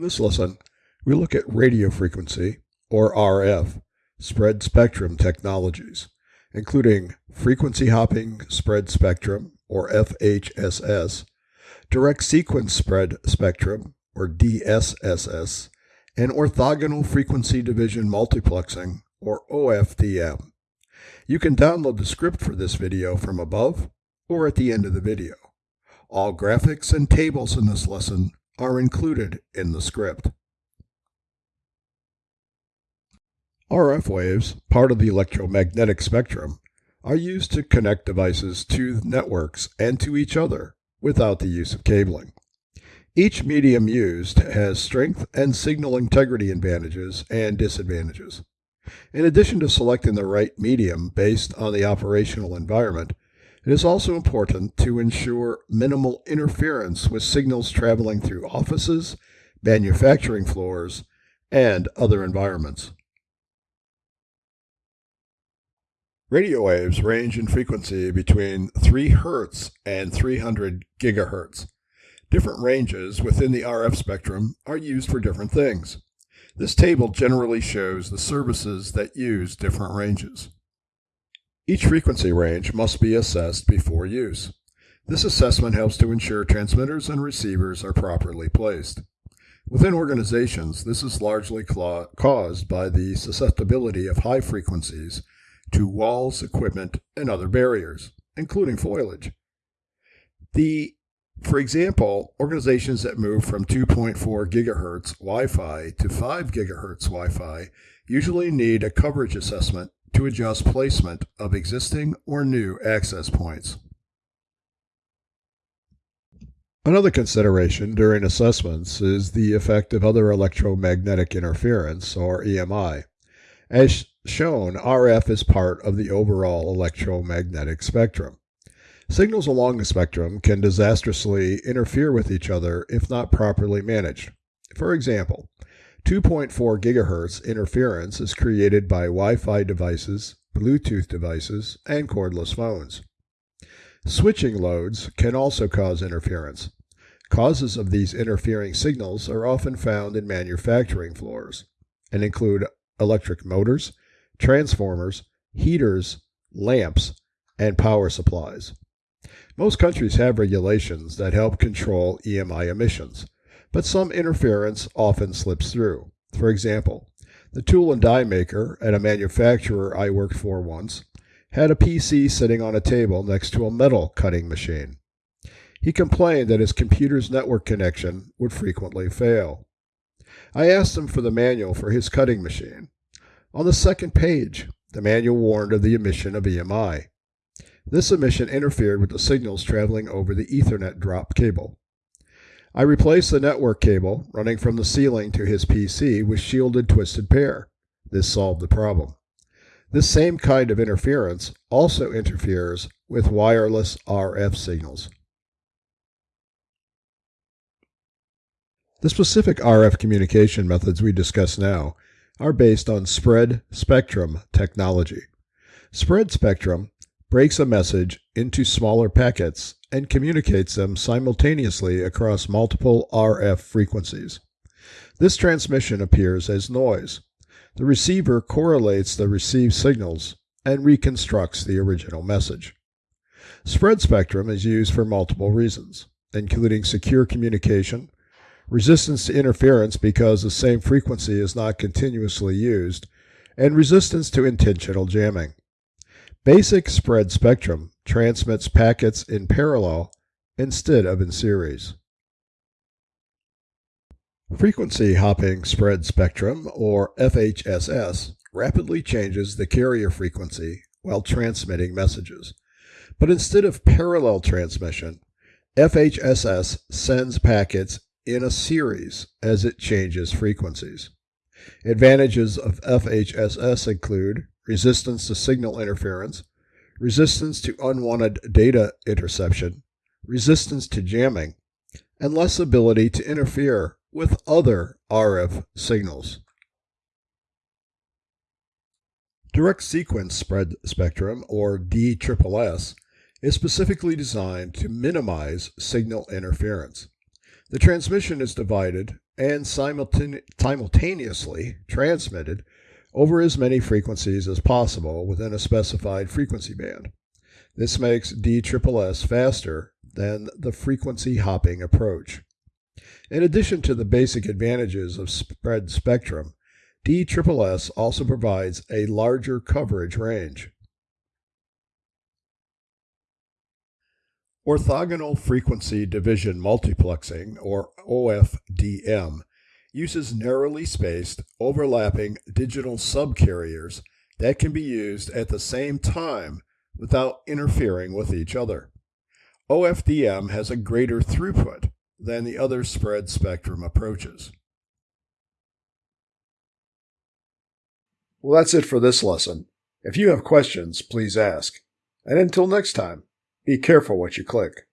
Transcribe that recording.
In this lesson, we look at radio frequency, or RF, spread spectrum technologies, including frequency hopping spread spectrum, or FHSS, direct sequence spread spectrum, or DSSS, and orthogonal frequency division multiplexing, or OFDM. You can download the script for this video from above or at the end of the video. All graphics and tables in this lesson are included in the script. RF waves, part of the electromagnetic spectrum, are used to connect devices to networks and to each other without the use of cabling. Each medium used has strength and signal integrity advantages and disadvantages. In addition to selecting the right medium based on the operational environment, it is also important to ensure minimal interference with signals traveling through offices, manufacturing floors, and other environments. Radio waves range in frequency between 3 Hz and 300 GHz. Different ranges within the RF spectrum are used for different things. This table generally shows the services that use different ranges. Each frequency range must be assessed before use. This assessment helps to ensure transmitters and receivers are properly placed. Within organizations, this is largely caused by the susceptibility of high frequencies to walls, equipment, and other barriers, including foliage. The, for example, organizations that move from 2.4 gigahertz Wi-Fi to 5 gigahertz Wi-Fi usually need a coverage assessment to adjust placement of existing or new access points. Another consideration during assessments is the effect of other electromagnetic interference, or EMI. As shown, RF is part of the overall electromagnetic spectrum. Signals along the spectrum can disastrously interfere with each other if not properly managed. For example, 2.4 gigahertz interference is created by Wi-Fi devices, Bluetooth devices, and cordless phones. Switching loads can also cause interference. Causes of these interfering signals are often found in manufacturing floors and include electric motors, transformers, heaters, lamps, and power supplies. Most countries have regulations that help control EMI emissions, but some interference often slips through. For example, the tool and die maker at a manufacturer I worked for once had a PC sitting on a table next to a metal cutting machine. He complained that his computer's network connection would frequently fail. I asked him for the manual for his cutting machine. On the second page, the manual warned of the emission of EMI. This emission interfered with the signals traveling over the Ethernet drop cable. I replaced the network cable running from the ceiling to his PC with shielded twisted pair. This solved the problem. This same kind of interference also interferes with wireless RF signals. The specific RF communication methods we discuss now are based on spread spectrum technology. Spread spectrum breaks a message into smaller packets and communicates them simultaneously across multiple RF frequencies. This transmission appears as noise. The receiver correlates the received signals and reconstructs the original message. Spread spectrum is used for multiple reasons, including secure communication, resistance to interference because the same frequency is not continuously used, and resistance to intentional jamming. Basic spread spectrum transmits packets in parallel instead of in series. Frequency hopping spread spectrum, or FHSS, rapidly changes the carrier frequency while transmitting messages. But instead of parallel transmission, FHSS sends packets in a series as it changes frequencies. Advantages of FHSS include resistance to signal interference, resistance to unwanted data interception, resistance to jamming, and less ability to interfere with other RF signals. Direct sequence spread spectrum, or DSSS, is specifically designed to minimize signal interference. The transmission is divided and simultaneously transmitted over as many frequencies as possible within a specified frequency band. This makes DSSS faster than the frequency hopping approach. In addition to the basic advantages of spread spectrum, DSSS also provides a larger coverage range. Orthogonal frequency division multiplexing, or OFDM, uses narrowly spaced, overlapping digital subcarriers that can be used at the same time without interfering with each other. OFDM has a greater throughput than the other spread spectrum approaches. Well, that's it for this lesson. If you have questions, please ask. And until next time, be careful what you click.